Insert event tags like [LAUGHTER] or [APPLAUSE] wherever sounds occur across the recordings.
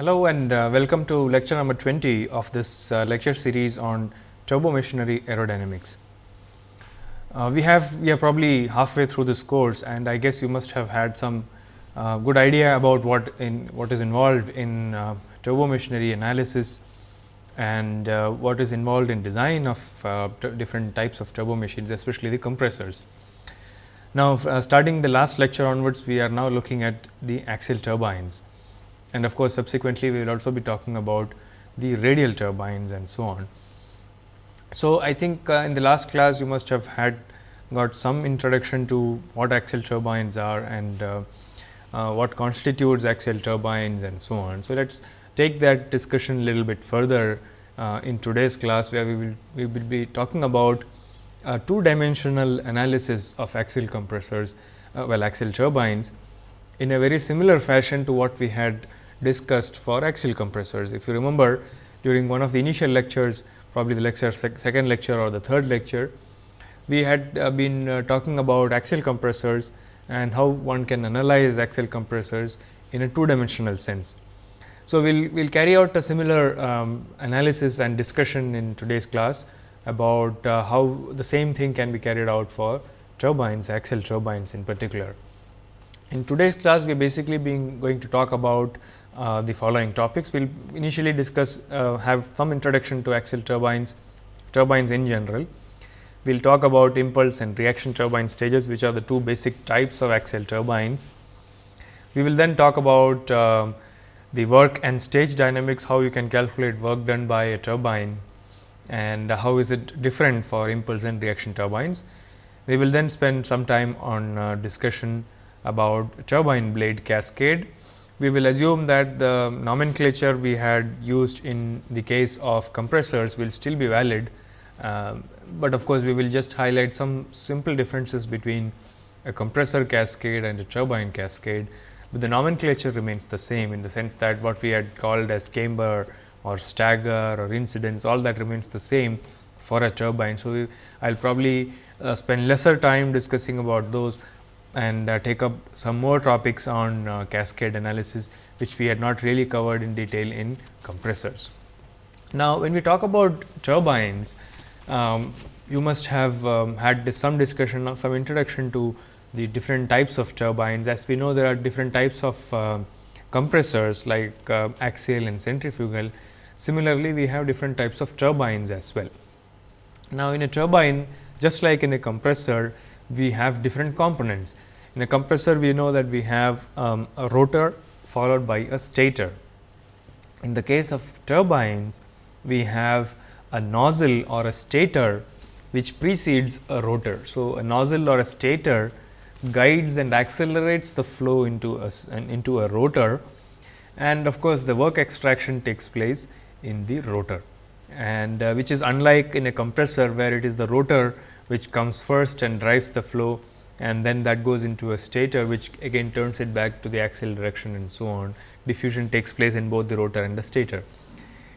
Hello and uh, welcome to lecture number 20 of this uh, lecture series on turbo machinery aerodynamics. Uh, we have we are probably halfway through this course and I guess you must have had some uh, good idea about what in what is involved in uh, turbo machinery analysis and uh, what is involved in design of different types of turbo machines especially the compressors. Now, starting the last lecture onwards we are now looking at the axial turbines and of course, subsequently we will also be talking about the radial turbines and so on. So, I think uh, in the last class you must have had got some introduction to what axial turbines are and uh, uh, what constitutes axial turbines and so on. So, let us take that discussion a little bit further uh, in today's class where we will we will be talking about two dimensional analysis of axial compressors uh, well axial turbines in a very similar fashion to what we had discussed for axial compressors. If you remember during one of the initial lectures probably the lecture sec second lecture or the third lecture, we had uh, been uh, talking about axial compressors and how one can analyze axial compressors in a two dimensional sense. So, we will we'll carry out a similar um, analysis and discussion in today's class about uh, how the same thing can be carried out for turbines, axial turbines in particular. In today's class, we are basically being going to talk about uh, the following topics. We will initially discuss uh, have some introduction to axial turbines, turbines in general. We will talk about impulse and reaction turbine stages which are the two basic types of axial turbines. We will then talk about uh, the work and stage dynamics, how you can calculate work done by a turbine and how is it different for impulse and reaction turbines. We will then spend some time on uh, discussion about turbine blade cascade we will assume that the nomenclature we had used in the case of compressors will still be valid, uh, but of course, we will just highlight some simple differences between a compressor cascade and a turbine cascade, but the nomenclature remains the same in the sense that what we had called as camber or stagger or incidence all that remains the same for a turbine. So, I will probably uh, spend lesser time discussing about those, and uh, take up some more topics on uh, cascade analysis, which we had not really covered in detail in compressors. Now, when we talk about turbines, um, you must have um, had some discussion of some introduction to the different types of turbines. As we know, there are different types of uh, compressors like uh, axial and centrifugal. Similarly, we have different types of turbines as well. Now, in a turbine, just like in a compressor, we have different components. In a compressor, we know that we have um, a rotor followed by a stator. In the case of turbines, we have a nozzle or a stator which precedes a rotor. So, a nozzle or a stator guides and accelerates the flow into a, into a rotor and of course, the work extraction takes place in the rotor and uh, which is unlike in a compressor where it is the rotor which comes first and drives the flow and then that goes into a stator which again turns it back to the axial direction and so on. Diffusion takes place in both the rotor and the stator.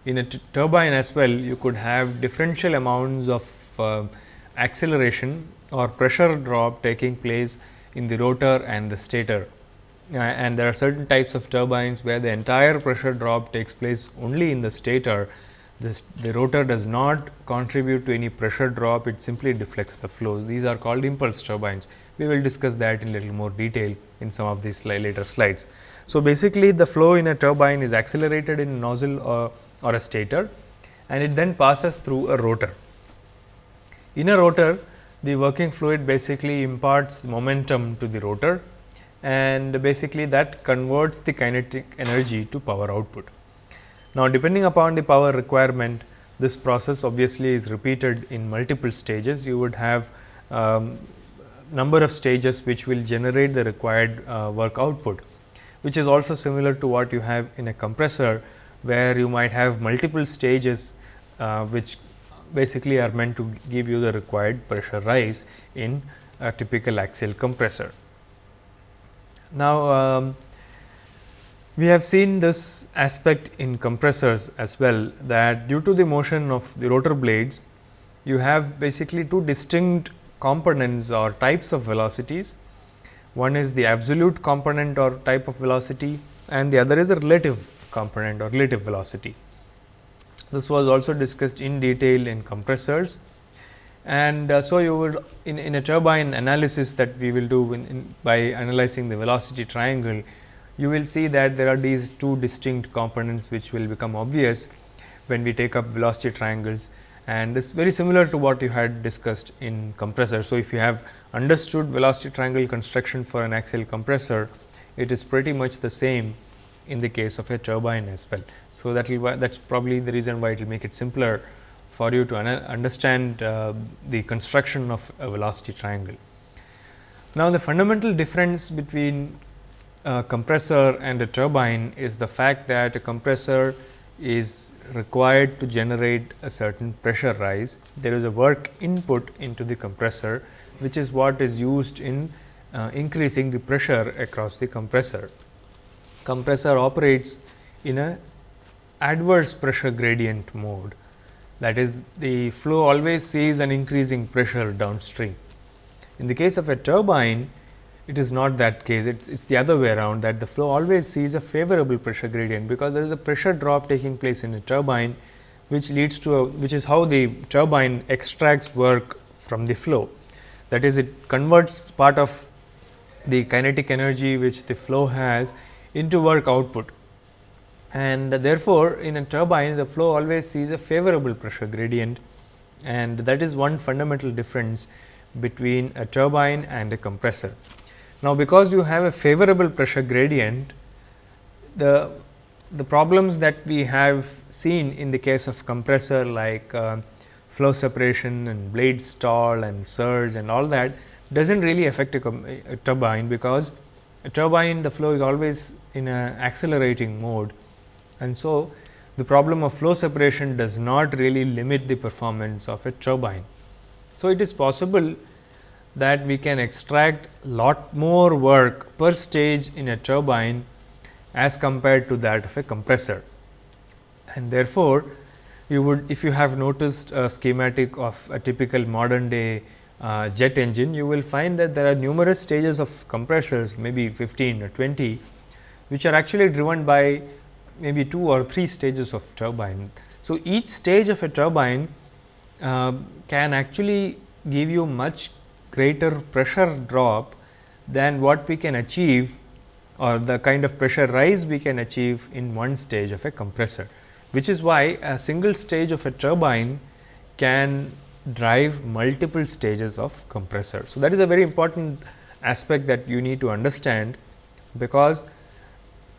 In a turbine as well you could have differential amounts of uh, acceleration or pressure drop taking place in the rotor and the stator. Uh, and there are certain types of turbines where the entire pressure drop takes place only in the stator this, the rotor does not contribute to any pressure drop, it simply deflects the flow. These are called impulse turbines. We will discuss that in little more detail in some of these later slides. So, basically the flow in a turbine is accelerated in a nozzle or, or a stator and it then passes through a rotor. In a rotor, the working fluid basically imparts momentum to the rotor and basically that converts the kinetic energy to power output. Now, depending upon the power requirement, this process obviously is repeated in multiple stages. You would have um, number of stages which will generate the required uh, work output, which is also similar to what you have in a compressor, where you might have multiple stages uh, which basically are meant to give you the required pressure rise in a typical axial compressor. Now, um, we have seen this aspect in compressors as well that due to the motion of the rotor blades, you have basically two distinct components or types of velocities. One is the absolute component or type of velocity and the other is a relative component or relative velocity. This was also discussed in detail in compressors and uh, so you would in, in a turbine analysis that we will do in, in by analyzing the velocity triangle, you will see that there are these two distinct components which will become obvious when we take up velocity triangles and this is very similar to what you had discussed in compressor. So, if you have understood velocity triangle construction for an axial compressor, it is pretty much the same in the case of a turbine as well. So, that will that is probably the reason why it will make it simpler for you to understand uh, the construction of a velocity triangle. Now, the fundamental difference between a compressor and a turbine is the fact that a compressor is required to generate a certain pressure rise. There is a work input into the compressor, which is what is used in uh, increasing the pressure across the compressor. Compressor operates in a adverse pressure gradient mode that is the flow always sees an increasing pressure downstream. In the case of a turbine, it is not that case, it is it's the other way around that the flow always sees a favorable pressure gradient, because there is a pressure drop taking place in a turbine, which leads to a which is how the turbine extracts work from the flow. That is it converts part of the kinetic energy which the flow has into work output and therefore, in a turbine the flow always sees a favorable pressure gradient and that is one fundamental difference between a turbine and a compressor. Now, because you have a favorable pressure gradient, the the problems that we have seen in the case of compressor like uh, flow separation and blade stall and surge and all that does not really affect a, a, turbine, because a turbine the flow is always in a accelerating mode and so, the problem of flow separation does not really limit the performance of a turbine. So, it is possible that we can extract lot more work per stage in a turbine as compared to that of a compressor. And therefore, you would if you have noticed a schematic of a typical modern day uh, jet engine, you will find that there are numerous stages of compressors maybe 15 or 20, which are actually driven by maybe two or three stages of turbine. So, each stage of a turbine uh, can actually give you much greater pressure drop than what we can achieve or the kind of pressure rise we can achieve in one stage of a compressor, which is why a single stage of a turbine can drive multiple stages of compressor. So, that is a very important aspect that you need to understand, because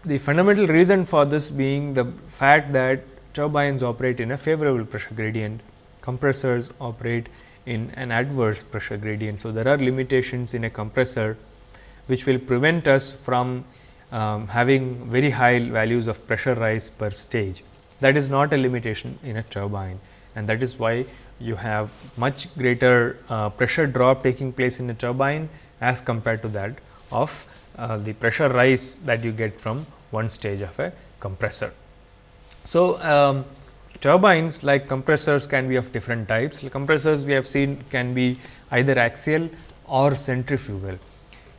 the fundamental reason for this being the fact that turbines operate in a favorable pressure gradient, compressors operate in an adverse pressure gradient. So, there are limitations in a compressor which will prevent us from um, having very high values of pressure rise per stage. That is not a limitation in a turbine and that is why you have much greater uh, pressure drop taking place in a turbine as compared to that of uh, the pressure rise that you get from one stage of a compressor. So, um, turbines like compressors can be of different types. Compressors we have seen can be either axial or centrifugal.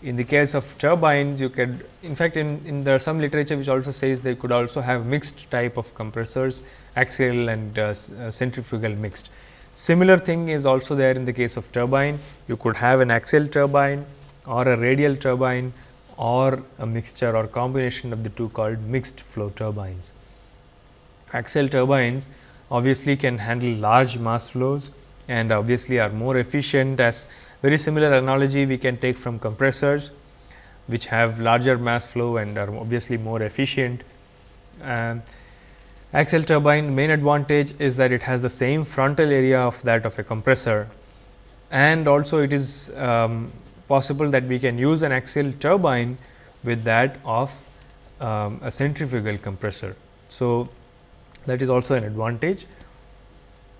In the case of turbines, you can in fact, in, in there some literature which also says they could also have mixed type of compressors axial and uh, uh, centrifugal mixed. Similar thing is also there in the case of turbine. You could have an axial turbine or a radial turbine or a mixture or combination of the two called mixed flow turbines. Axial turbines obviously can handle large mass flows and obviously are more efficient as very similar analogy we can take from compressors which have larger mass flow and are obviously more efficient. Uh, axial turbine main advantage is that it has the same frontal area of that of a compressor and also it is um, possible that we can use an axial turbine with that of um, a centrifugal compressor. So, that is also an advantage.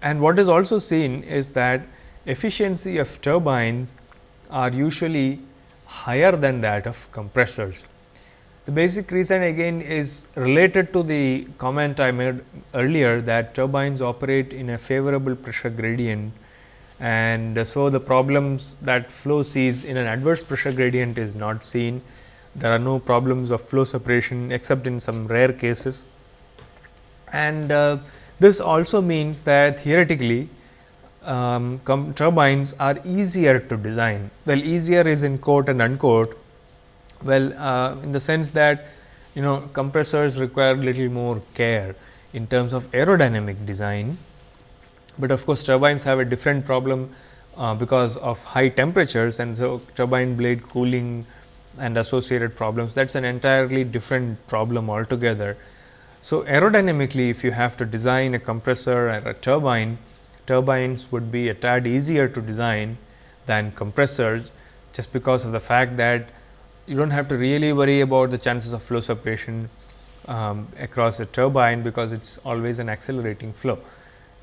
And what is also seen is that efficiency of turbines are usually higher than that of compressors. The basic reason again is related to the comment I made earlier that turbines operate in a favorable pressure gradient and so the problems that flow sees in an adverse pressure gradient is not seen. There are no problems of flow separation except in some rare cases And uh, this also means that theoretically um, turbines are easier to design. Well, easier is in quote and unquote. Well, uh, in the sense that you know compressors require little more care in terms of aerodynamic design, but of course, turbines have a different problem uh, because of high temperatures and so turbine blade cooling and associated problems that is an entirely different problem altogether. So, aerodynamically if you have to design a compressor or a turbine, turbines would be a tad easier to design than compressors just because of the fact that you do not have to really worry about the chances of flow separation um, across a turbine because it is always an accelerating flow.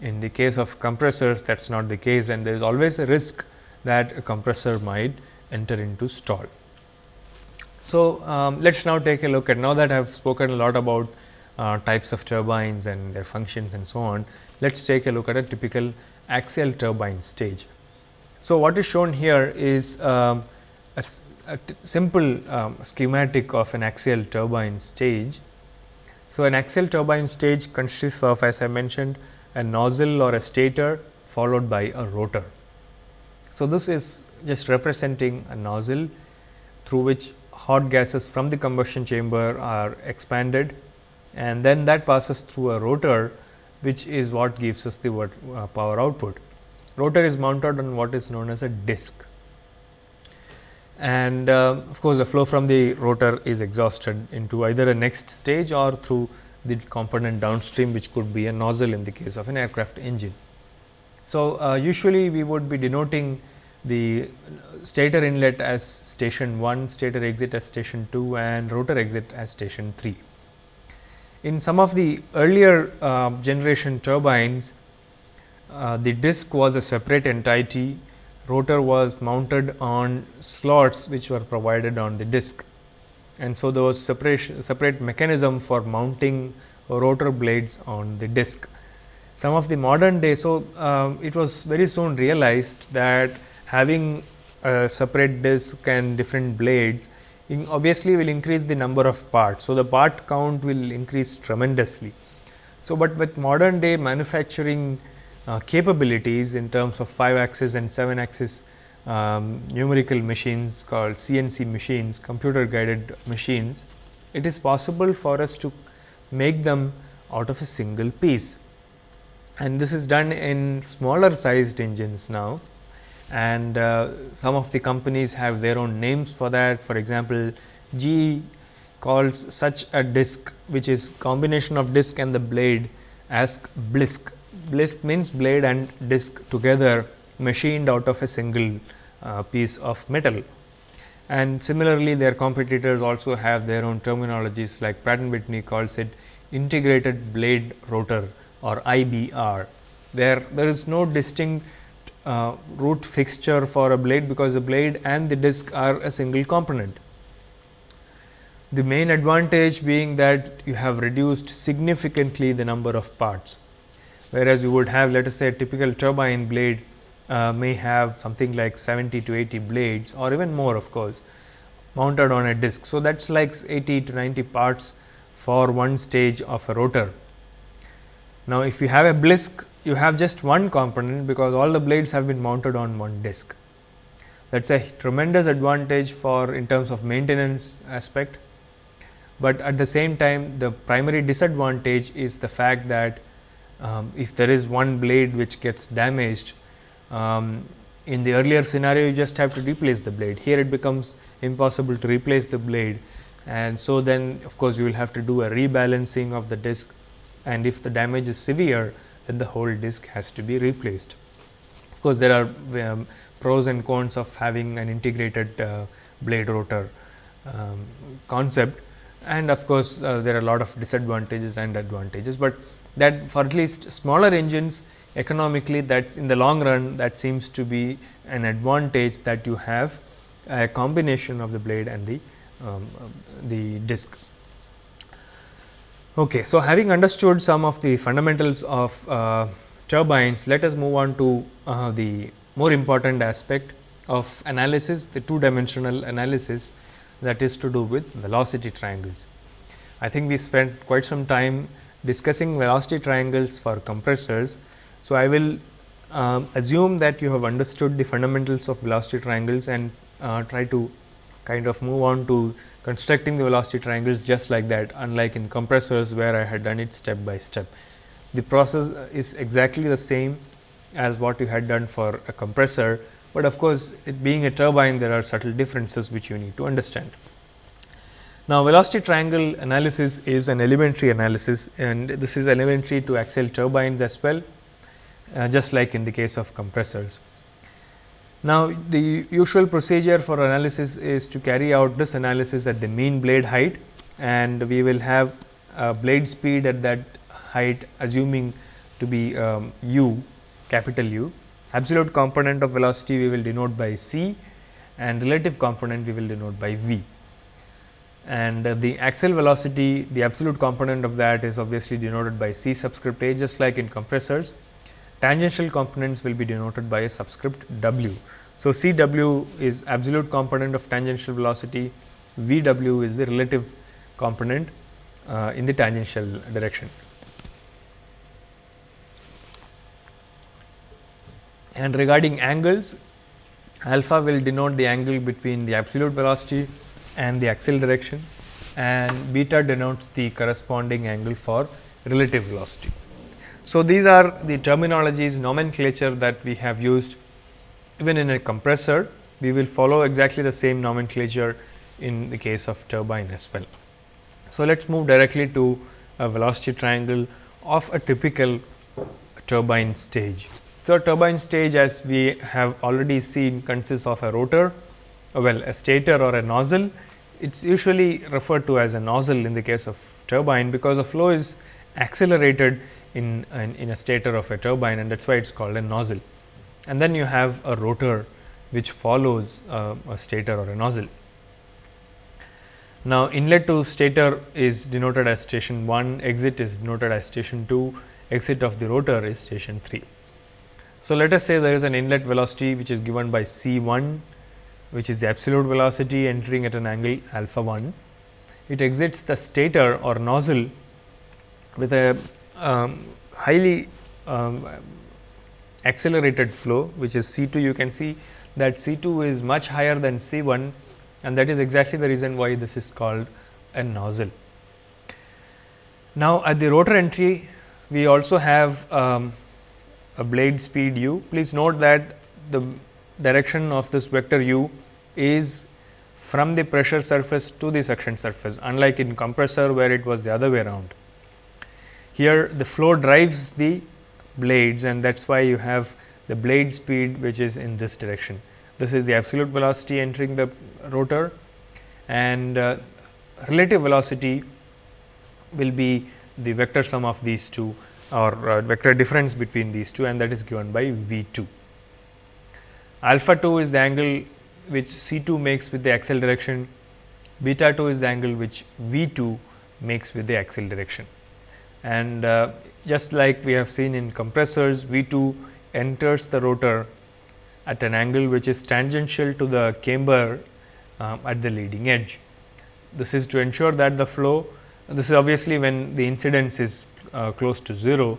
In the case of compressors that is not the case and there is always a risk that a compressor might enter into stall. So, um, let us now take a look at now that I have spoken a lot about uh, types of turbines and their functions and so on. Let us take a look at a typical axial turbine stage. So, what is shown here is um, a, simple um, schematic of an axial turbine stage. So, an axial turbine stage consists of as I mentioned a nozzle or a stator followed by a rotor. So, this is just representing a nozzle through which hot gases from the combustion chamber are expanded and then that passes through a rotor which is what gives us the uh, power output. Rotor is mounted on what is known as a disc and uh, of course, the flow from the rotor is exhausted into either a next stage or through the component downstream which could be a nozzle in the case of an aircraft engine. So, uh, usually we would be denoting the stator inlet as station 1, stator exit as station 2 and rotor exit as station 3. In some of the earlier uh, generation turbines, uh, the disc was a separate entity, rotor was mounted on slots which were provided on the disc. And so, there was separation, separate mechanism for mounting rotor blades on the disc. Some of the modern day, so uh, it was very soon realized that having a separate disc and different blades obviously will increase the number of parts. So, the part count will increase tremendously. So, but with modern day manufacturing uh, capabilities in terms of 5 axis and 7 axis um, numerical machines called CNC machines, computer guided machines, it is possible for us to make them out of a single piece. And this is done in smaller sized engines now and uh, some of the companies have their own names for that. For example, GE calls such a disc which is combination of disc and the blade as blisk. Blisk means blade and disc together machined out of a single uh, piece of metal. And similarly, their competitors also have their own terminologies like Pratt Whitney calls it integrated blade rotor or IBR, where there is no distinct uh, root fixture for a blade because the blade and the disc are a single component. The main advantage being that you have reduced significantly the number of parts, whereas you would have let us say a typical turbine blade uh, may have something like 70 to 80 blades or even more of course mounted on a disc. So, that is like 80 to 90 parts for one stage of a rotor. Now, if you have a blisk you have just one component because all the blades have been mounted on one disc. That is a tremendous advantage for in terms of maintenance aspect, but at the same time the primary disadvantage is the fact that um, if there is one blade which gets damaged, um, in the earlier scenario you just have to replace the blade. Here it becomes impossible to replace the blade and so then of course, you will have to do a rebalancing of the disc and if the damage is severe then the whole disc has to be replaced. Of course, there are um, pros and cons of having an integrated uh, blade rotor um, concept and of course, uh, there are a lot of disadvantages and advantages, but that for at least smaller engines economically that is in the long run that seems to be an advantage that you have a combination of the blade and the um, the disc. Okay, so having understood some of the fundamentals of uh, turbines, let us move on to uh, the more important aspect of analysis, the two dimensional analysis that is to do with velocity triangles. I think we spent quite some time discussing velocity triangles for compressors. So, I will um, assume that you have understood the fundamentals of velocity triangles and uh, try to kind of move on to constructing the velocity triangles just like that unlike in compressors where I had done it step by step. The process is exactly the same as what you had done for a compressor, but of course, it being a turbine there are subtle differences which you need to understand. Now, velocity triangle analysis is an elementary analysis and this is elementary to axial turbines as well uh, just like in the case of compressors. Now, the usual procedure for analysis is to carry out this analysis at the mean blade height and we will have blade speed at that height assuming to be um, u capital U. Absolute component of velocity we will denote by c and relative component we will denote by v. And uh, the axial velocity the absolute component of that is obviously denoted by c subscript a just like in compressors tangential components will be denoted by a subscript w. So, C w is absolute component of tangential velocity, V w is the relative component uh, in the tangential direction. And regarding angles, alpha will denote the angle between the absolute velocity and the axial direction and beta denotes the corresponding angle for relative velocity. So, these are the terminologies nomenclature that we have used even in a compressor we will follow exactly the same nomenclature in the case of turbine as well. So, let us move directly to a velocity triangle of a typical turbine stage. So, turbine stage as we have already seen consists of a rotor, well a stator or a nozzle. It is usually referred to as a nozzle in the case of turbine, because the flow is accelerated in, in, in a stator of a turbine and that is why it is called a nozzle. And then you have a rotor which follows uh, a stator or a nozzle. Now, inlet to stator is denoted as station 1, exit is denoted as station 2, exit of the rotor is station 3. So, let us say there is an inlet velocity which is given by C 1 which is the absolute velocity entering at an angle alpha 1. It exits the stator or nozzle with a um, highly um, accelerated flow which is C 2 you can see that C 2 is much higher than C 1 and that is exactly the reason why this is called a nozzle. Now, at the rotor entry we also have um, a blade speed u. Please note that the direction of this vector u is from the pressure surface to the suction surface unlike in compressor where it was the other way around. Here the flow drives the blades and that is why you have the blade speed which is in this direction. This is the absolute velocity entering the rotor and uh, relative velocity will be the vector sum of these two or uh, vector difference between these two and that is given by V 2. Alpha 2 is the angle which C 2 makes with the axial direction, beta 2 is the angle which V 2 makes with the axial direction and uh, just like we have seen in compressors V 2 enters the rotor at an angle which is tangential to the camber uh, at the leading edge. This is to ensure that the flow this is obviously when the incidence is uh, close to 0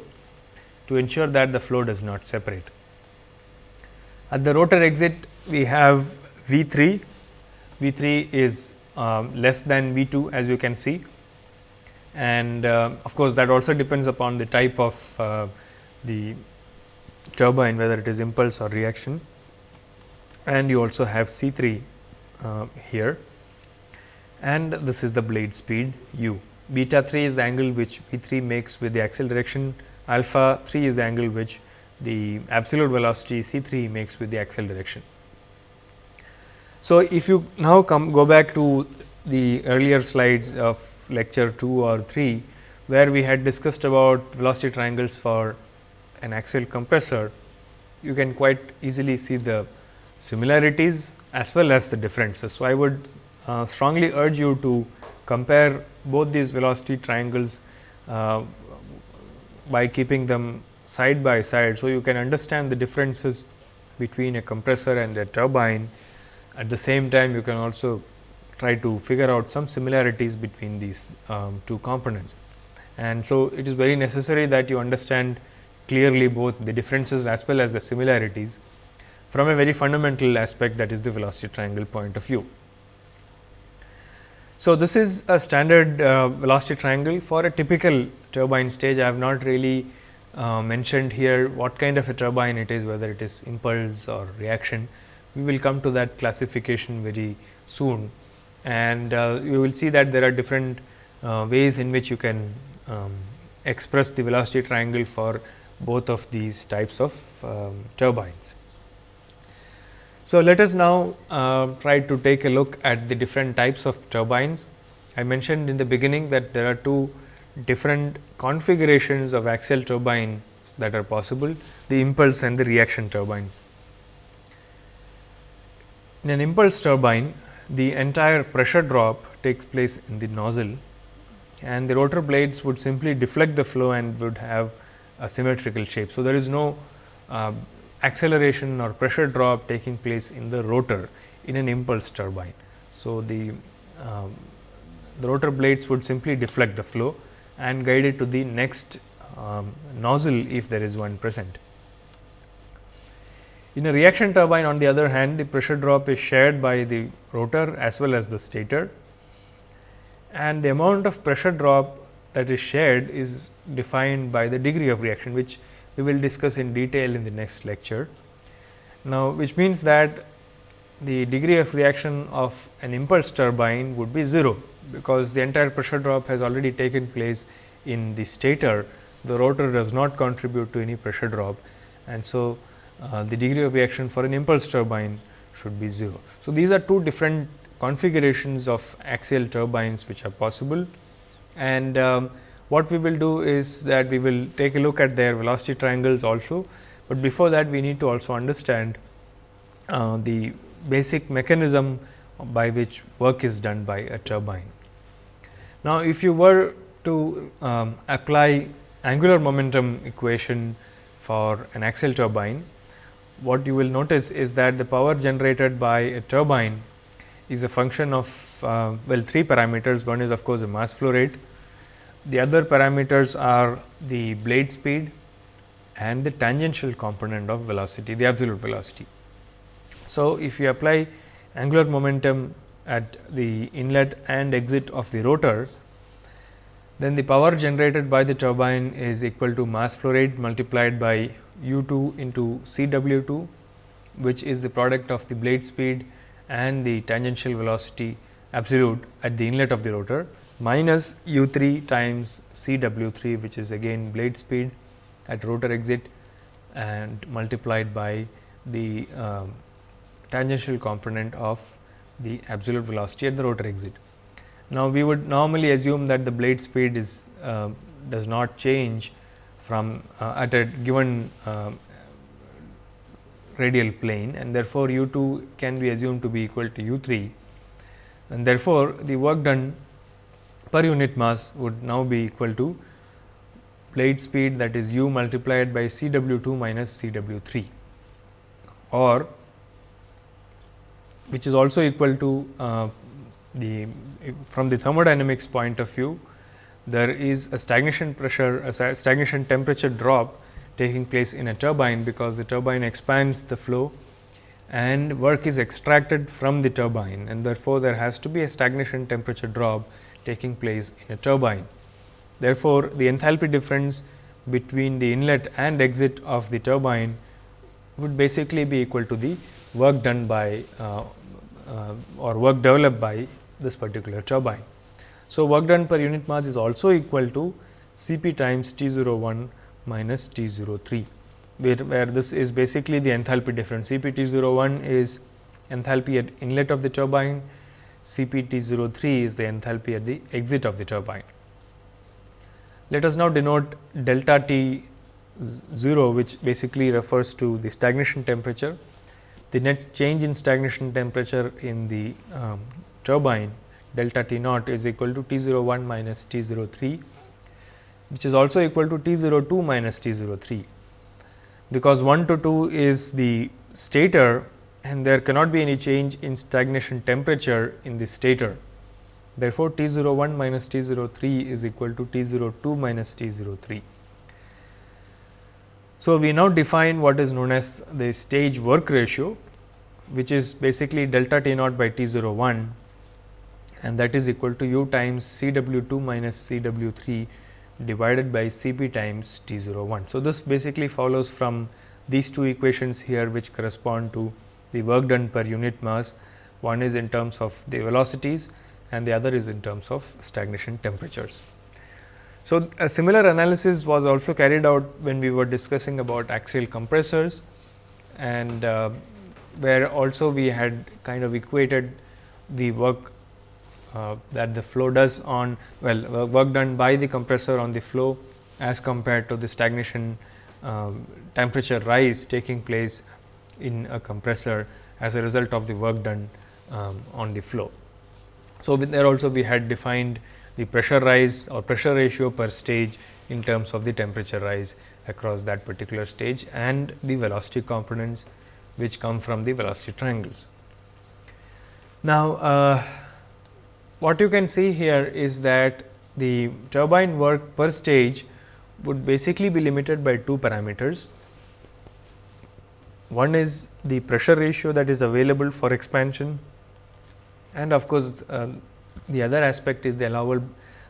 to ensure that the flow does not separate. At the rotor exit we have V 3, V 3 is um, less than V 2 as you can see and uh, of course, that also depends upon the type of uh, the turbine whether it is impulse or reaction and you also have C 3 uh, here and this is the blade speed u. Beta 3 is the angle which V 3 makes with the axial direction, alpha 3 is the angle which the absolute velocity C 3 makes with the axial direction. So, if you now come go back to the earlier slides of lecture 2 or 3, where we had discussed about velocity triangles for an axial compressor, you can quite easily see the similarities as well as the differences. So, I would uh, strongly urge you to compare both these velocity triangles uh, by keeping them side by side. So, you can understand the differences between a compressor and a turbine. At the same time, you can also try to figure out some similarities between these um, two components. And so, it is very necessary that you understand clearly both the differences as well as the similarities from a very fundamental aspect that is the velocity triangle point of view. So, this is a standard uh, velocity triangle for a typical turbine stage. I have not really uh, mentioned here what kind of a turbine it is, whether it is impulse or reaction. We will come to that classification very soon and uh, you will see that there are different uh, ways in which you can um, express the velocity triangle for both of these types of um, turbines. So, let us now uh, try to take a look at the different types of turbines. I mentioned in the beginning that there are two different configurations of axial turbines that are possible, the impulse and the reaction turbine. In an impulse turbine, the entire pressure drop takes place in the nozzle and the rotor blades would simply deflect the flow and would have a symmetrical shape. So, there is no uh, acceleration or pressure drop taking place in the rotor in an impulse turbine. So, the, um, the rotor blades would simply deflect the flow and guide it to the next um, nozzle if there is one present. In a reaction turbine on the other hand, the pressure drop is shared by the rotor as well as the stator and the amount of pressure drop that is shared is defined by the degree of reaction, which we will discuss in detail in the next lecture. Now, which means that the degree of reaction of an impulse turbine would be 0, because the entire pressure drop has already taken place in the stator. The rotor does not contribute to any pressure drop and so, uh, the degree of reaction for an impulse turbine should be 0. So, these are two different configurations of axial turbines which are possible and um, what we will do is that we will take a look at their velocity triangles also, but before that we need to also understand uh, the basic mechanism by which work is done by a turbine. Now, if you were to um, apply angular momentum equation for an axial turbine, what you will notice is that the power generated by a turbine is a function of uh, well three parameters. One is of course, the mass flow rate, the other parameters are the blade speed and the tangential component of velocity, the absolute velocity. So, if you apply angular momentum at the inlet and exit of the rotor, then the power generated by the turbine is equal to mass flow rate multiplied by u 2 into C w 2, which is the product of the blade speed and the tangential velocity absolute at the inlet of the rotor minus u 3 times C w 3 which is again blade speed at rotor exit and multiplied by the um, tangential component of the absolute velocity at the rotor exit. Now, we would normally assume that the blade speed is uh, does not change from uh, at a given uh, radial plane and therefore, u 2 can be assumed to be equal to u 3 and therefore, the work done per unit mass would now be equal to blade speed that is u multiplied by C w 2 minus C w 3 or which is also equal to uh, the from the thermodynamics point of view there is a stagnation pressure a stagnation temperature drop taking place in a turbine because the turbine expands the flow and work is extracted from the turbine and therefore, there has to be a stagnation temperature drop taking place in a turbine. Therefore, the enthalpy difference between the inlet and exit of the turbine would basically be equal to the work done by uh, uh, or work developed by this particular turbine. So, work done per unit mass is also equal to C p times T 01 minus T 03, where, where this is basically the enthalpy difference. C p T 01 is enthalpy at inlet of the turbine CPT 03 is the enthalpy at the exit of the turbine. Let us now denote delta T 0 which basically refers to the stagnation temperature. The net change in stagnation temperature in the um, turbine delta T naught is equal to T 01 minus T 03 which is also equal to T 02 minus T 03 because 1 to 2 is the stator and there cannot be any change in stagnation temperature in the stator. Therefore, T 01 minus T 03 is equal to T 02 minus T 03. So, we now define what is known as the stage work ratio, which is basically delta T naught by T 01 and that is equal to u times C w 2 minus C w 3 divided by C p times T 01. So, this basically follows from these two equations here which correspond to the work done per unit mass. One is in terms of the velocities and the other is in terms of stagnation temperatures. So, a similar analysis was also carried out when we were discussing about axial compressors and uh, where also we had kind of equated the work uh, that the flow does on well work done by the compressor on the flow as compared to the stagnation um, temperature rise taking place in a compressor as a result of the work done um, on the flow. So, there also we had defined the pressure rise or pressure ratio per stage in terms of the temperature rise across that particular stage and the velocity components which come from the velocity triangles. Now, uh, what you can see here is that the turbine work per stage would basically be limited by two parameters. One is the pressure ratio that is available for expansion and of course, uh, the other aspect is the allowable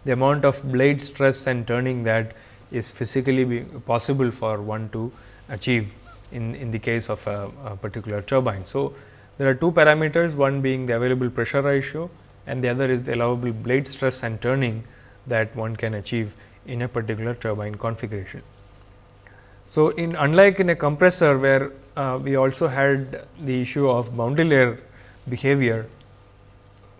the amount of blade stress and turning that is physically possible for one to achieve in, in the case of a, a particular turbine. So, there are two parameters one being the available pressure ratio and the other is the allowable blade stress and turning that one can achieve in a particular turbine configuration. So, in unlike in a compressor where uh, we also had the issue of boundary layer behavior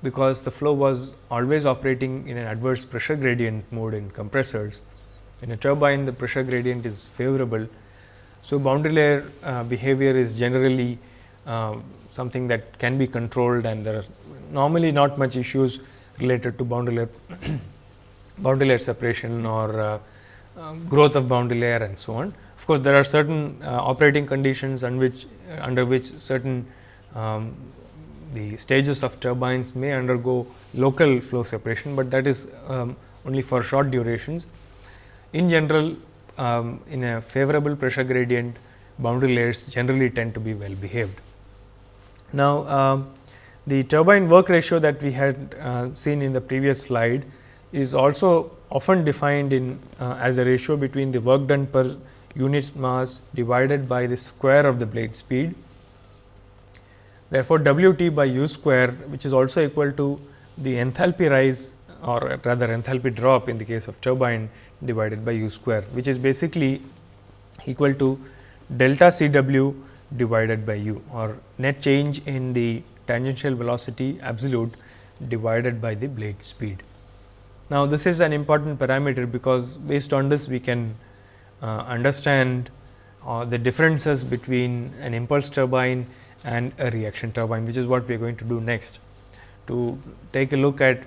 because the flow was always operating in an adverse pressure gradient mode in compressors. In a turbine the pressure gradient is favorable. So, boundary layer uh, behavior is generally uh, something that can be controlled and there are normally not much issues related to boundary layer [CLEARS THROAT] boundary layer separation or uh, um, growth of boundary layer and so on. Of course, there are certain uh, operating conditions under which under which certain um, the stages of turbines may undergo local flow separation, but that is um, only for short durations. In general, um, in a favorable pressure gradient, boundary layers generally tend to be well behaved. Now, um, the turbine work ratio that we had uh, seen in the previous slide is also often defined in uh, as a ratio between the work done per unit mass divided by the square of the blade speed. Therefore, W t by u square which is also equal to the enthalpy rise or rather enthalpy drop in the case of turbine divided by u square which is basically equal to delta C w divided by u or net change in the tangential velocity absolute divided by the blade speed. Now, this is an important parameter because based on this we can uh, understand uh, the differences between an impulse turbine and a reaction turbine, which is what we are going to do next. To take a look at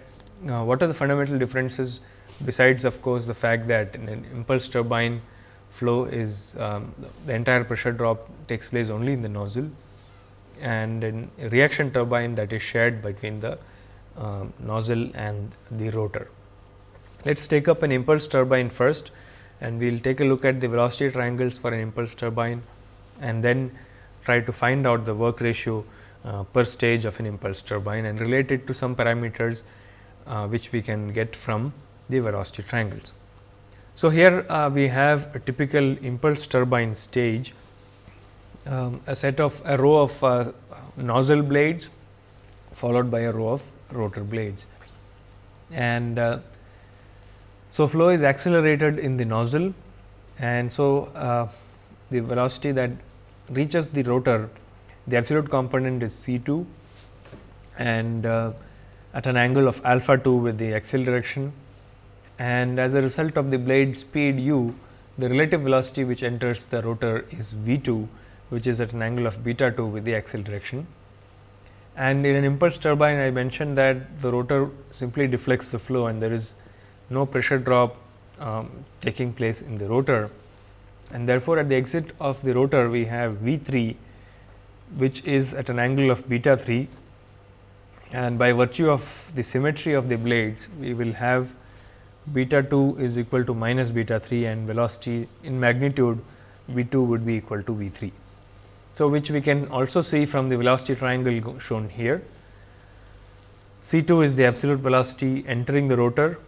uh, what are the fundamental differences besides of course, the fact that in an impulse turbine flow is um, the entire pressure drop takes place only in the nozzle and in reaction turbine that is shared between the uh, nozzle and the rotor. Let us take up an impulse turbine first and we will take a look at the velocity triangles for an impulse turbine and then try to find out the work ratio uh, per stage of an impulse turbine and relate it to some parameters uh, which we can get from the velocity triangles. So, here uh, we have a typical impulse turbine stage, um, a set of a row of uh, nozzle blades followed by a row of rotor blades. And uh, so, flow is accelerated in the nozzle. And so uh, the velocity that reaches the rotor, the absolute component is C 2 and uh, at an angle of alpha 2 with the axial direction. And as a result of the blade speed u, the relative velocity which enters the rotor is V 2 which is at an angle of beta 2 with the axial direction. And in an impulse turbine I mentioned that the rotor simply deflects the flow and there is no pressure drop um, taking place in the rotor and therefore, at the exit of the rotor we have V 3 which is at an angle of beta 3 and by virtue of the symmetry of the blades we will have beta 2 is equal to minus beta 3 and velocity in magnitude v 2 would be equal to v 3. So, which we can also see from the velocity triangle shown here. C 2 is the absolute velocity entering the rotor,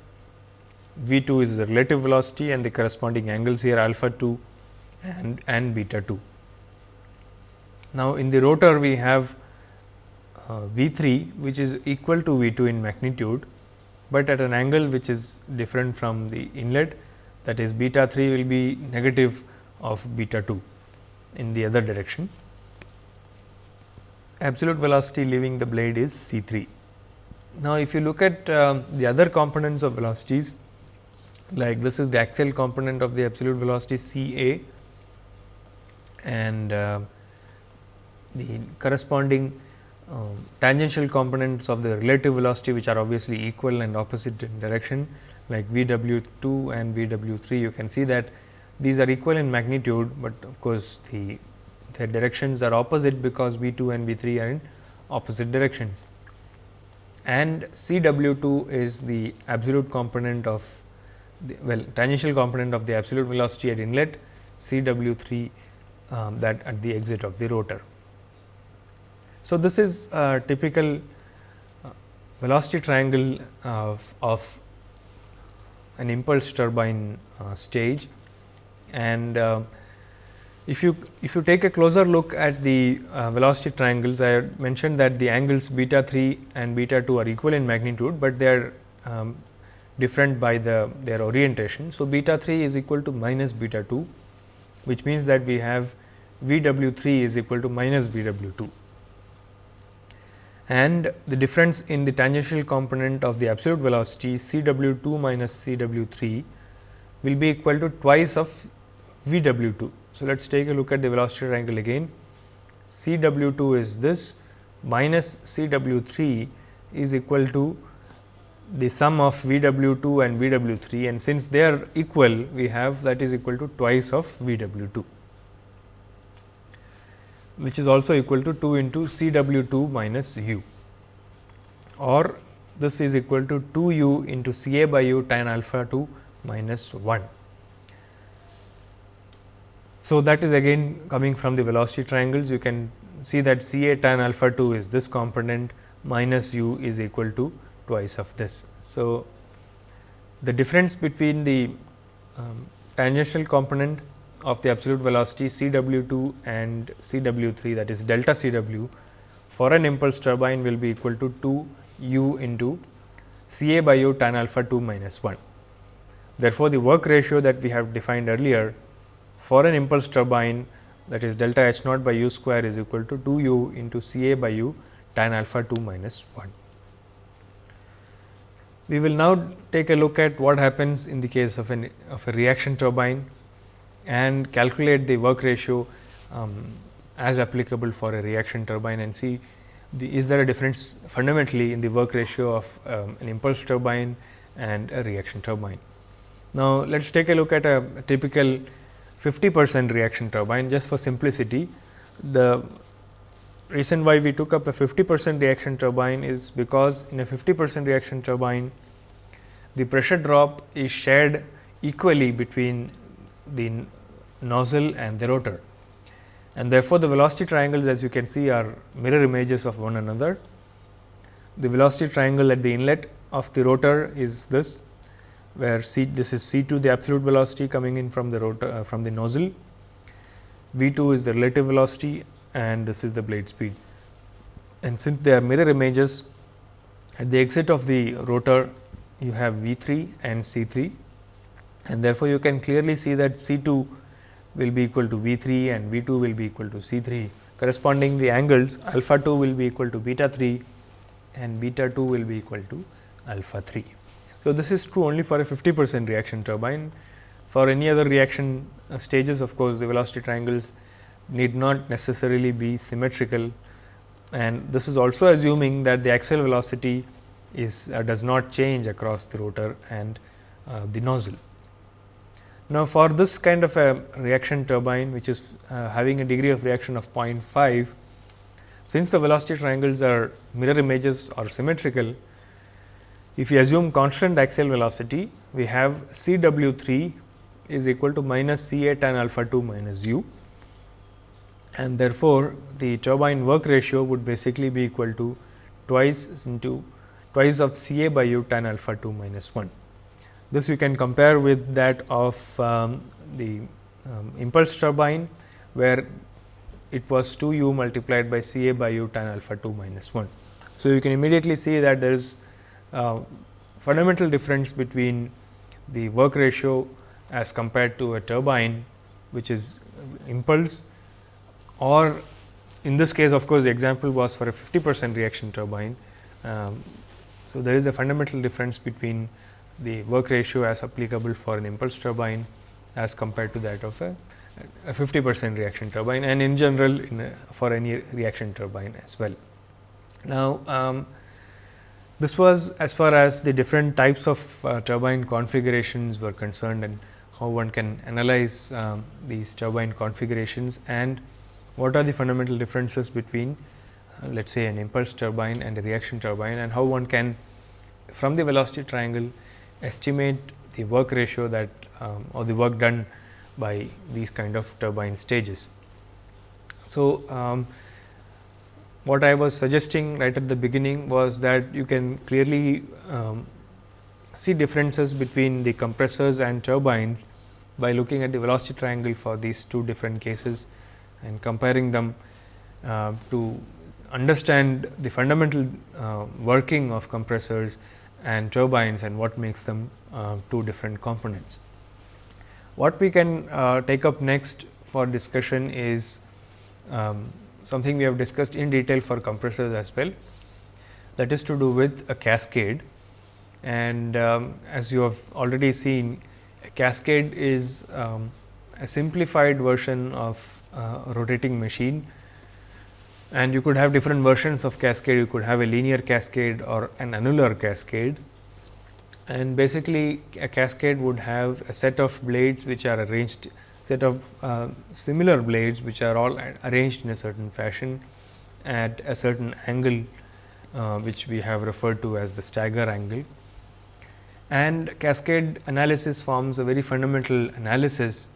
v 2 is the relative velocity and the corresponding angles here alpha 2 and, and beta 2. Now, in the rotor we have uh, v 3 which is equal to v 2 in magnitude but at an angle which is different from the inlet that is beta 3 will be negative of beta 2 in the other direction. Absolute velocity leaving the blade is C 3. Now, if you look at uh, the other components of velocities like this is the axial component of the absolute velocity C A and uh, the corresponding um, tangential components of the relative velocity which are obviously equal and opposite in direction like V w 2 and V w 3 you can see that these are equal in magnitude, but of course, the their directions are opposite because V 2 and V 3 are in opposite directions and C w 2 is the absolute component of the well tangential component of the absolute velocity at inlet C w 3 um, that at the exit of the rotor. So, this is a typical uh, velocity triangle of, of an impulse turbine uh, stage and uh, if you if you take a closer look at the uh, velocity triangles I mentioned that the angles beta 3 and beta 2 are equal in magnitude, but they are um, different by the their orientation. So, beta 3 is equal to minus beta 2 which means that we have V w 3 is equal to minus V w 2 and the difference in the tangential component of the absolute velocity C w 2 minus C w 3 will be equal to twice of V w 2. So, let us take a look at the velocity triangle again C w 2 is this minus C w 3 is equal to the sum of V w 2 and V w 3 and since they are equal we have that is equal to twice of V w 2 which is also equal to 2 into C w 2 minus u or this is equal to 2 u into C a by u tan alpha 2 minus 1. So, that is again coming from the velocity triangles you can see that C a tan alpha 2 is this component minus u is equal to twice of this. So, the difference between the um, tangential component of the absolute velocity C w 2 and C w 3 that is delta C w for an impulse turbine will be equal to 2 u into C a by u tan alpha 2 minus 1. Therefore, the work ratio that we have defined earlier for an impulse turbine that is delta h naught by u square is equal to 2 u into C a by u tan alpha 2 minus 1. We will now take a look at what happens in the case of an of a reaction turbine and calculate the work ratio um, as applicable for a reaction turbine and see the, is there a difference fundamentally in the work ratio of um, an impulse turbine and a reaction turbine. Now, let us take a look at a, a typical 50 percent reaction turbine just for simplicity. The reason why we took up a 50 percent reaction turbine is because in a 50 percent reaction turbine the pressure drop is shared equally between the nozzle and the rotor. And therefore, the velocity triangles as you can see are mirror images of one another. The velocity triangle at the inlet of the rotor is this, where C this is C 2 the absolute velocity coming in from the rotor uh, from the nozzle, V 2 is the relative velocity and this is the blade speed. And since they are mirror images at the exit of the rotor you have V 3 and C 3 and therefore, you can clearly see that C 2 will be equal to V 3 and V 2 will be equal to C 3 corresponding the angles alpha 2 will be equal to beta 3 and beta 2 will be equal to alpha 3. So, this is true only for a 50 percent reaction turbine. For any other reaction uh, stages of course, the velocity triangles need not necessarily be symmetrical and this is also assuming that the axial velocity is uh, does not change across the rotor and uh, the nozzle. Now, for this kind of a reaction turbine which is uh, having a degree of reaction of 0.5, since the velocity triangles are mirror images or symmetrical, if we assume constant axial velocity, we have C w 3 is equal to minus C a tan alpha 2 minus u and therefore, the turbine work ratio would basically be equal to twice into twice of C a by u tan alpha 2 minus 1. This we can compare with that of um, the um, impulse turbine, where it was 2 u multiplied by C a by u tan alpha 2 minus 1. So, you can immediately see that there is fundamental difference between the work ratio as compared to a turbine which is impulse or in this case of course, the example was for a 50 percent reaction turbine. Um, so, there is a fundamental difference between the work ratio as applicable for an impulse turbine as compared to that of a, a 50 percent reaction turbine and in general in a, for any reaction turbine as well. Now, um, this was as far as the different types of uh, turbine configurations were concerned and how one can analyze um, these turbine configurations and what are the fundamental differences between uh, let us say an impulse turbine and a reaction turbine and how one can from the velocity triangle estimate the work ratio that um, or the work done by these kind of turbine stages. So, um, what I was suggesting right at the beginning was that you can clearly um, see differences between the compressors and turbines by looking at the velocity triangle for these two different cases and comparing them uh, to understand the fundamental uh, working of compressors and turbines and what makes them uh, two different components. What we can uh, take up next for discussion is um, something we have discussed in detail for compressors as well. That is to do with a cascade. And um, as you have already seen a cascade is um, a simplified version of uh, rotating machine. And you could have different versions of cascade. You could have a linear cascade or an annular cascade. And basically a cascade would have a set of blades which are arranged set of uh, similar blades which are all arranged in a certain fashion at a certain angle uh, which we have referred to as the stagger angle. And cascade analysis forms a very fundamental analysis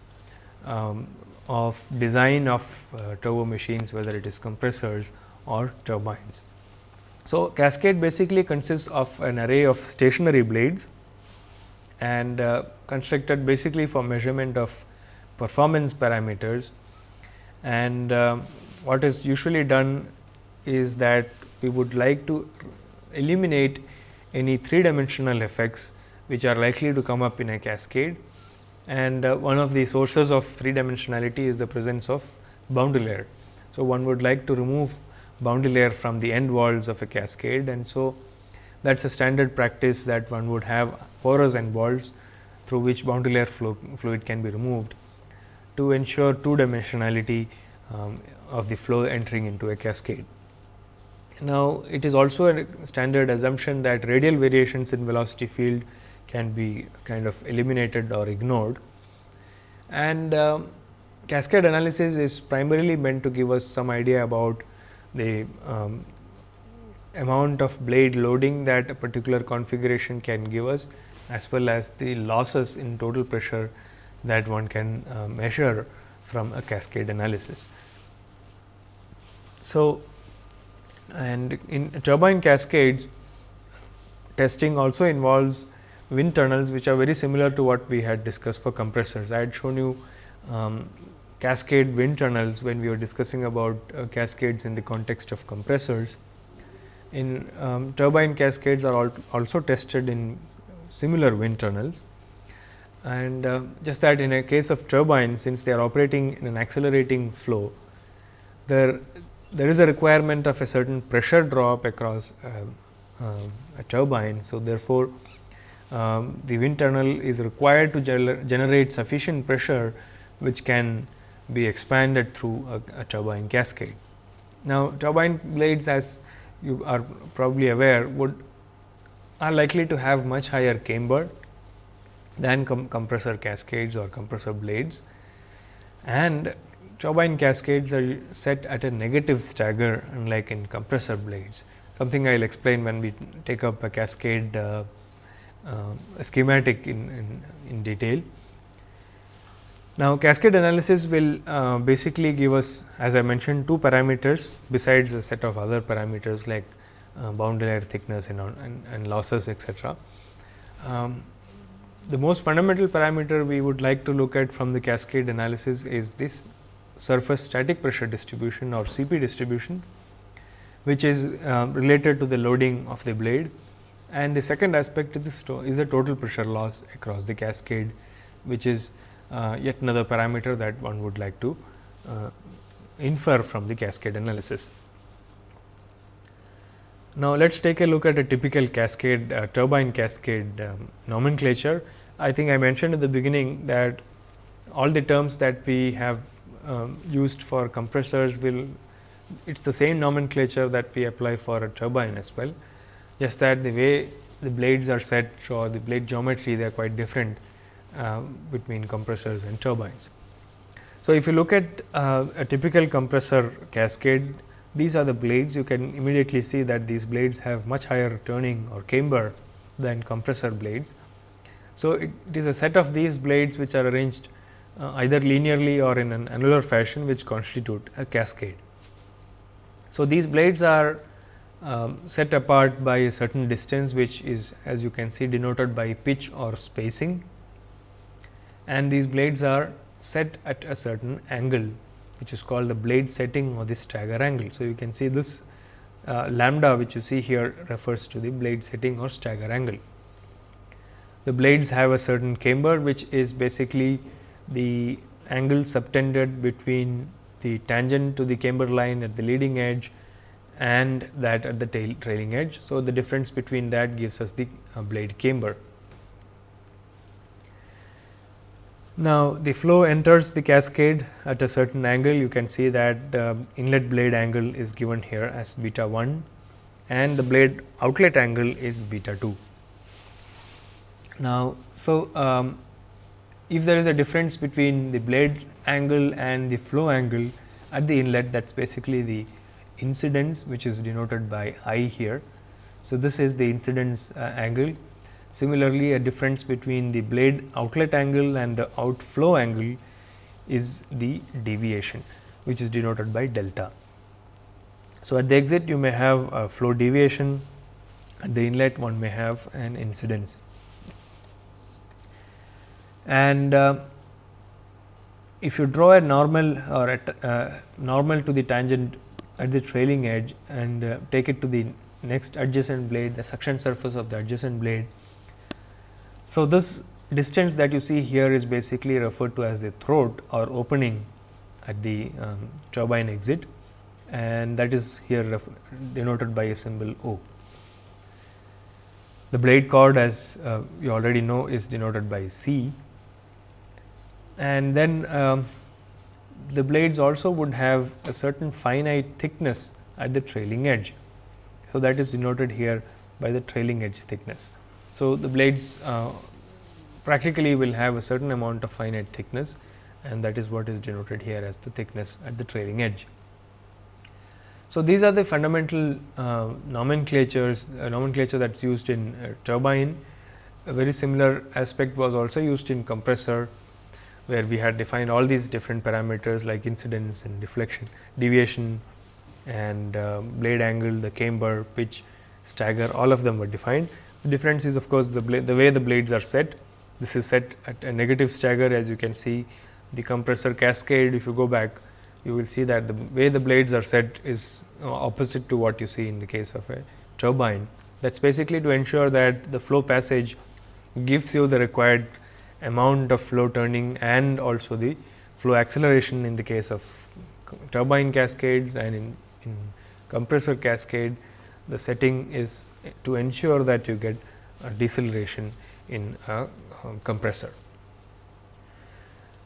um, of design of uh, turbo machines whether it is compressors or turbines. So, cascade basically consists of an array of stationary blades and uh, constructed basically for measurement of performance parameters. And uh, what is usually done is that we would like to eliminate any three dimensional effects which are likely to come up in a cascade. And uh, one of the sources of three dimensionality is the presence of boundary layer. So, one would like to remove boundary layer from the end walls of a cascade. And so that is a standard practice that one would have porous end walls through which boundary layer fluid can be removed to ensure two dimensionality um, of the flow entering into a cascade. Now, it is also a standard assumption that radial variations in velocity field can be kind of eliminated or ignored. And um, cascade analysis is primarily meant to give us some idea about the um, amount of blade loading that a particular configuration can give us as well as the losses in total pressure that one can uh, measure from a cascade analysis. So, and in turbine cascades testing also involves wind tunnels which are very similar to what we had discussed for compressors. I had shown you um, cascade wind tunnels when we were discussing about uh, cascades in the context of compressors. In um, turbine cascades are also tested in similar wind tunnels and uh, just that in a case of turbine since they are operating in an accelerating flow there there is a requirement of a certain pressure drop across uh, uh, a turbine. So, therefore, um, the wind tunnel is required to generate sufficient pressure which can be expanded through a, a, turbine cascade. Now, turbine blades as you are probably aware would are likely to have much higher camber than com compressor cascades or compressor blades and turbine cascades are set at a negative stagger unlike in compressor blades, something I will explain when we take up a cascade uh, uh, schematic in, in, in, detail. Now, cascade analysis will uh, basically give us as I mentioned two parameters besides a set of other parameters like uh, boundary layer thickness and, and, and losses etc. Um, the most fundamental parameter we would like to look at from the cascade analysis is this surface static pressure distribution or CP distribution, which is uh, related to the loading of the blade. And the second aspect is, is the total pressure loss across the cascade, which is uh, yet another parameter that one would like to uh, infer from the cascade analysis. Now, let us take a look at a typical cascade uh, turbine cascade um, nomenclature. I think I mentioned at the beginning that all the terms that we have um, used for compressors will it is the same nomenclature that we apply for a turbine as well. Just that the way the blades are set or the blade geometry they are quite different uh, between compressors and turbines. So, if you look at uh, a typical compressor cascade these are the blades you can immediately see that these blades have much higher turning or camber than compressor blades. So, it, it is a set of these blades which are arranged uh, either linearly or in an annular fashion which constitute a cascade. So, these blades are um, set apart by a certain distance which is as you can see denoted by pitch or spacing and these blades are set at a certain angle which is called the blade setting or the stagger angle. So, you can see this uh, lambda which you see here refers to the blade setting or stagger angle. The blades have a certain camber which is basically the angle subtended between the tangent to the camber line at the leading edge and that at the tail trailing edge. So, the difference between that gives us the uh, blade camber. Now, the flow enters the cascade at a certain angle you can see that the inlet blade angle is given here as beta 1 and the blade outlet angle is beta 2. Now, so um, if there is a difference between the blade angle and the flow angle at the inlet that is basically the incidence which is denoted by I here. So, this is the incidence uh, angle Similarly, a difference between the blade outlet angle and the outflow angle is the deviation which is denoted by delta. So, at the exit you may have a flow deviation, at the inlet one may have an incidence. And uh, if you draw a normal or a uh, normal to the tangent at the trailing edge and uh, take it to the next adjacent blade, the suction surface of the adjacent blade, so, this distance that you see here is basically referred to as the throat or opening at the um, turbine exit and that is here denoted by a symbol O. The blade chord as uh, you already know is denoted by C and then um, the blades also would have a certain finite thickness at the trailing edge. So, that is denoted here by the trailing edge thickness. So, the blades uh, practically will have a certain amount of finite thickness and that is what is denoted here as the thickness at the trailing edge. So, these are the fundamental uh, nomenclatures uh, nomenclature that is used in uh, turbine. A very similar aspect was also used in compressor, where we had defined all these different parameters like incidence and deflection, deviation and uh, blade angle, the camber, pitch, stagger all of them were defined. The difference is of course, the, the way the blades are set. This is set at a negative stagger as you can see the compressor cascade if you go back you will see that the way the blades are set is opposite to what you see in the case of a turbine. That is basically to ensure that the flow passage gives you the required amount of flow turning and also the flow acceleration in the case of turbine cascades and in, in compressor cascade the setting is to ensure that you get deceleration in a compressor.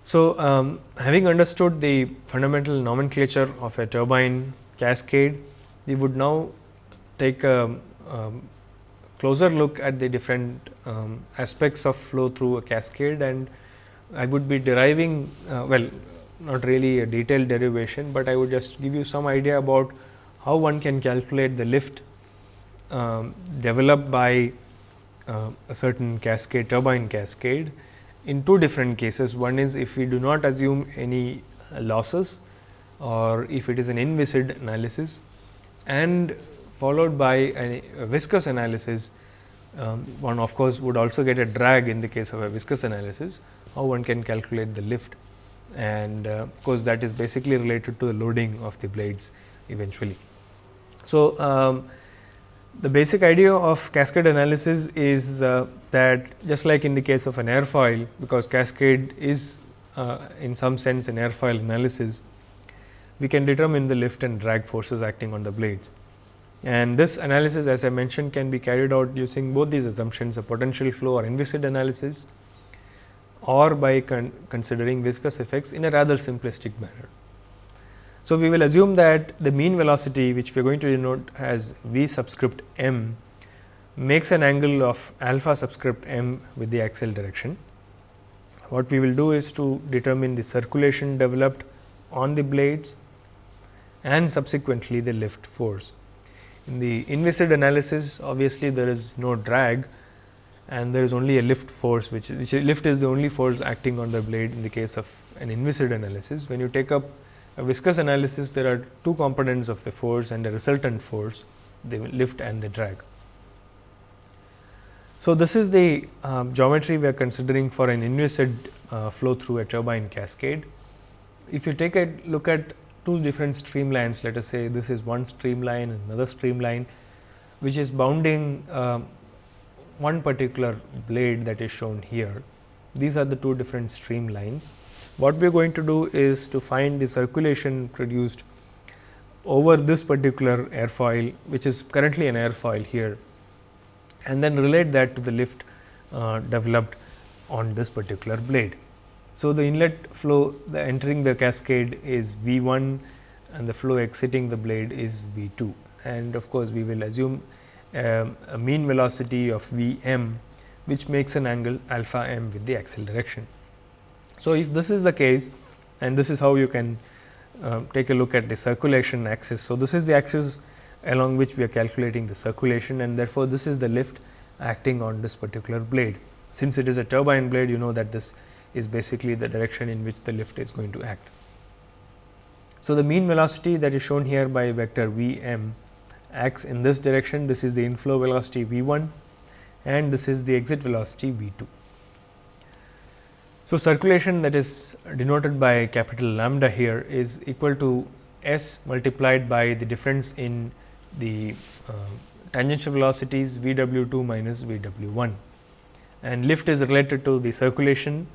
So, um, having understood the fundamental nomenclature of a turbine cascade, we would now take a, a closer look at the different um, aspects of flow through a cascade and I would be deriving uh, well not really a detailed derivation, but I would just give you some idea about how one can calculate the lift um, developed by uh, a certain cascade turbine cascade in two different cases. One is if we do not assume any losses or if it is an inviscid analysis and followed by a, a viscous analysis. Um, one of course, would also get a drag in the case of a viscous analysis, how one can calculate the lift and uh, of course, that is basically related to the loading of the blades eventually. So, um, the basic idea of cascade analysis is uh, that just like in the case of an airfoil, because cascade is uh, in some sense an airfoil analysis, we can determine the lift and drag forces acting on the blades. And this analysis as I mentioned can be carried out using both these assumptions a potential flow or inviscid analysis or by con considering viscous effects in a rather simplistic manner. So, we will assume that the mean velocity which we are going to denote as v subscript m makes an angle of alpha subscript m with the axial direction. What we will do is to determine the circulation developed on the blades and subsequently the lift force. In the inviscid analysis obviously, there is no drag and there is only a lift force which, which lift is the only force acting on the blade in the case of an inviscid analysis. When you take up a viscous analysis there are two components of the force and the resultant force the lift and the drag. So, this is the uh, geometry we are considering for an inviscid uh, flow through a turbine cascade. If you take a look at two different streamlines, let us say this is one streamline and another streamline, which is bounding uh, one particular blade that is shown here. These are the two different streamlines. What we are going to do is to find the circulation produced over this particular airfoil, which is currently an airfoil here and then relate that to the lift uh, developed on this particular blade. So, the inlet flow the entering the cascade is V 1 and the flow exiting the blade is V 2 and of course, we will assume um, a mean velocity of V m which makes an angle alpha m with the axial direction. So, if this is the case and this is how you can uh, take a look at the circulation axis. So, this is the axis along which we are calculating the circulation and therefore, this is the lift acting on this particular blade. Since it is a turbine blade, you know that this is basically the direction in which the lift is going to act. So, the mean velocity that is shown here by vector v m acts in this direction, this is the inflow velocity v 1 and this is the exit velocity v 2. So, circulation that is denoted by capital lambda here is equal to s multiplied by the difference in the uh, tangential velocities v w 2 minus v w 1 and lift is related to the circulation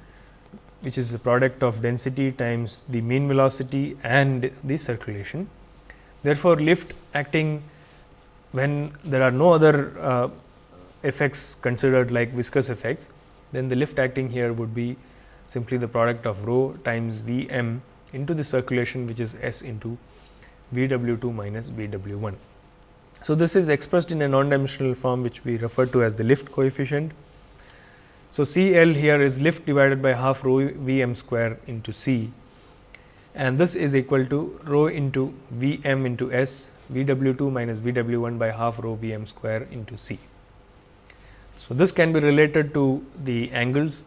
which is the product of density times the mean velocity and the circulation. Therefore, lift acting when there are no other uh, effects considered like viscous effects, then the lift acting here would be simply the product of rho times V m into the circulation which is S into V w 2 minus V w 1. So, this is expressed in a non-dimensional form which we refer to as the lift coefficient so, C L here is lift divided by half rho V m square into C and this is equal to rho into V m into S V w 2 minus V w 1 by half rho V m square into C. So, this can be related to the angles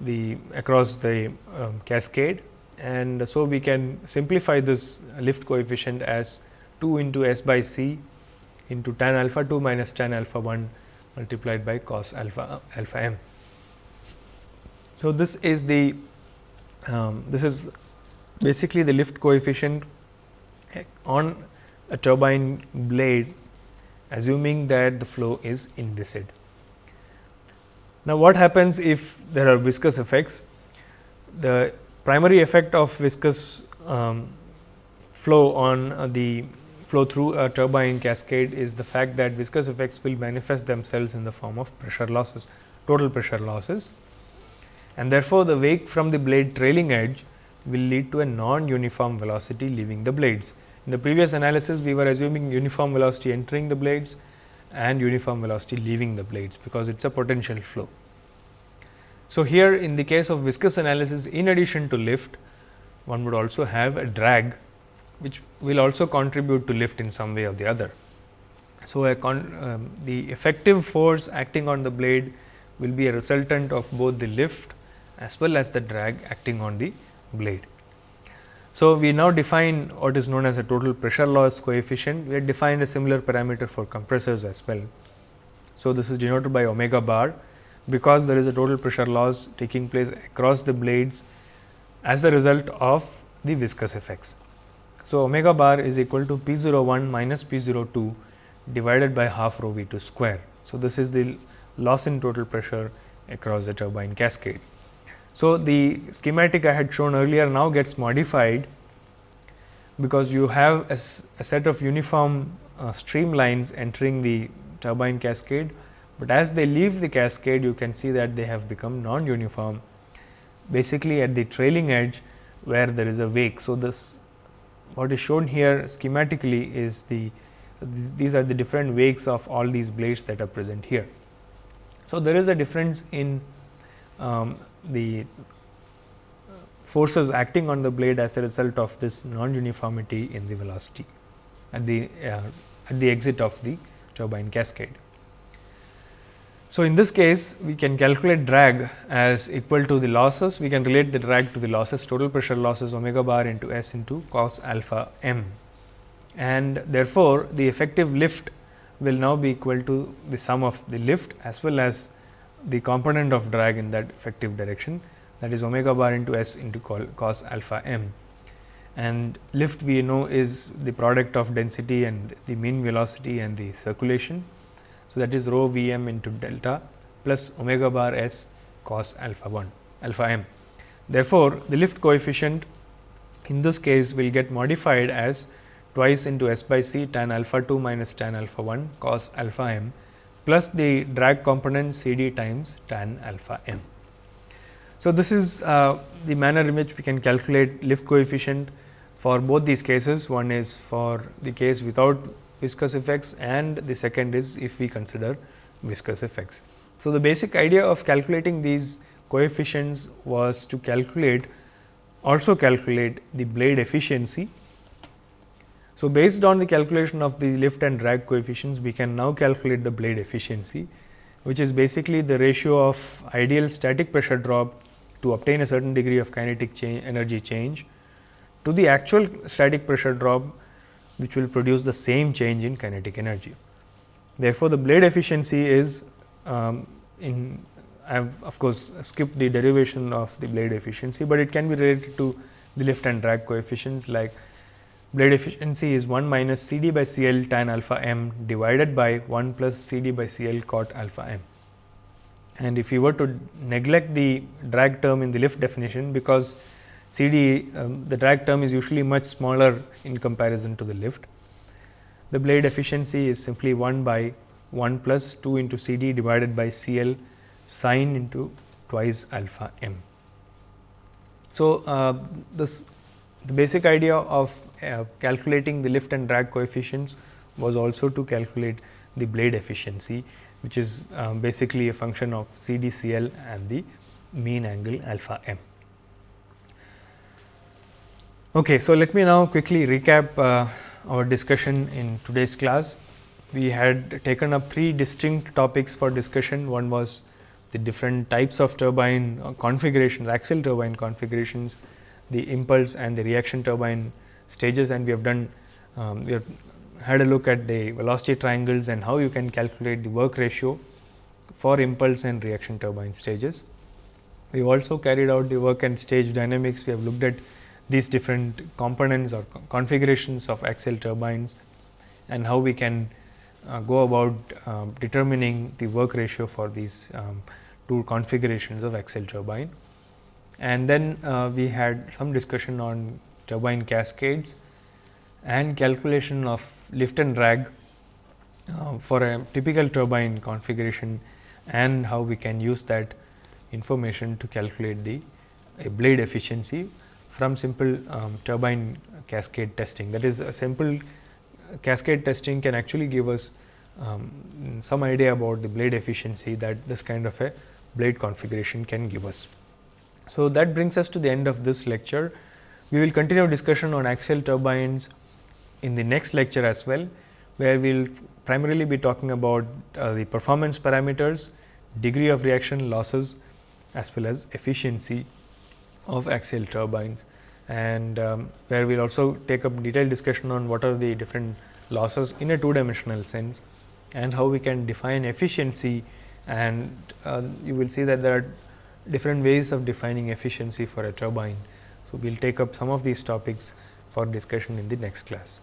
the across the um, cascade and so we can simplify this lift coefficient as 2 into S by C into tan alpha 2 minus tan alpha 1 multiplied by cos alpha alpha m. So, this is the um, this is basically the lift coefficient on a turbine blade assuming that the flow is inviscid. Now, what happens if there are viscous effects? The primary effect of viscous um, flow on uh, the flow through a turbine cascade is the fact that viscous effects will manifest themselves in the form of pressure losses, total pressure losses and therefore, the wake from the blade trailing edge will lead to a non-uniform velocity leaving the blades. In the previous analysis, we were assuming uniform velocity entering the blades and uniform velocity leaving the blades, because it is a potential flow. So, here in the case of viscous analysis in addition to lift, one would also have a drag which will also contribute to lift in some way or the other. So, um, the effective force acting on the blade will be a resultant of both the lift as well as the drag acting on the blade. So, we now define what is known as a total pressure loss coefficient. We have defined a similar parameter for compressors as well. So, this is denoted by omega bar because there is a total pressure loss taking place across the blades as a result of the viscous effects. So, omega bar is equal to P 01 minus P 02 divided by half rho V 2 square. So, this is the loss in total pressure across the turbine cascade. So, the schematic I had shown earlier now gets modified because you have a, a set of uniform uh, streamlines entering the turbine cascade, but as they leave the cascade you can see that they have become non uniform basically at the trailing edge where there is a wake. So, this what is shown here schematically is the these are the different wakes of all these blades that are present here. So, there is a difference in um, the forces acting on the blade as a result of this non uniformity in the velocity at the uh, at the exit of the turbine cascade. So, in this case we can calculate drag as equal to the losses, we can relate the drag to the losses total pressure losses omega bar into S into cos alpha m and therefore, the effective lift will now be equal to the sum of the lift as well as the component of drag in that effective direction that is omega bar into S into cos alpha m and lift we know is the product of density and the mean velocity and the circulation so, that is rho V m into delta plus omega bar s cos alpha 1 alpha m. Therefore, the lift coefficient in this case will get modified as twice into s by c tan alpha 2 minus tan alpha 1 cos alpha m plus the drag component c d times tan alpha m. So, this is uh, the manner in which we can calculate lift coefficient for both these cases. One is for the case without viscous effects and the second is if we consider viscous effects. So, the basic idea of calculating these coefficients was to calculate also calculate the blade efficiency. So, based on the calculation of the lift and drag coefficients, we can now calculate the blade efficiency, which is basically the ratio of ideal static pressure drop to obtain a certain degree of kinetic change, energy change to the actual static pressure drop which will produce the same change in kinetic energy. Therefore, the blade efficiency is um, in I have of course, skipped the derivation of the blade efficiency, but it can be related to the lift and drag coefficients like blade efficiency is 1 minus C d by C L tan alpha m divided by 1 plus C d by C L cot alpha m. And if you were to neglect the drag term in the lift definition, because C D um, the drag term is usually much smaller in comparison to the lift. The blade efficiency is simply 1 by 1 plus 2 into C D divided by C L sine into twice alpha m. So, uh, this the basic idea of uh, calculating the lift and drag coefficients was also to calculate the blade efficiency, which is uh, basically a function of C D C L and the mean angle alpha m. Okay, so let me now quickly recap uh, our discussion in today's class. We had taken up three distinct topics for discussion. One was the different types of turbine uh, configurations, axial turbine configurations, the impulse and the reaction turbine stages and we have done um, we have had a look at the velocity triangles and how you can calculate the work ratio for impulse and reaction turbine stages. We also carried out the work and stage dynamics. We have looked at these different components or configurations of axial turbines and how we can uh, go about uh, determining the work ratio for these um, two configurations of axial turbine. And then uh, we had some discussion on turbine cascades and calculation of lift and drag uh, for a typical turbine configuration and how we can use that information to calculate the blade efficiency from simple um, turbine cascade testing. That is a simple cascade testing can actually give us um, some idea about the blade efficiency that this kind of a blade configuration can give us. So, that brings us to the end of this lecture. We will continue our discussion on axial turbines in the next lecture as well, where we will primarily be talking about uh, the performance parameters, degree of reaction losses as well as efficiency of axial turbines and um, where we will also take up detailed discussion on what are the different losses in a two dimensional sense and how we can define efficiency and uh, you will see that there are different ways of defining efficiency for a turbine. So, we will take up some of these topics for discussion in the next class.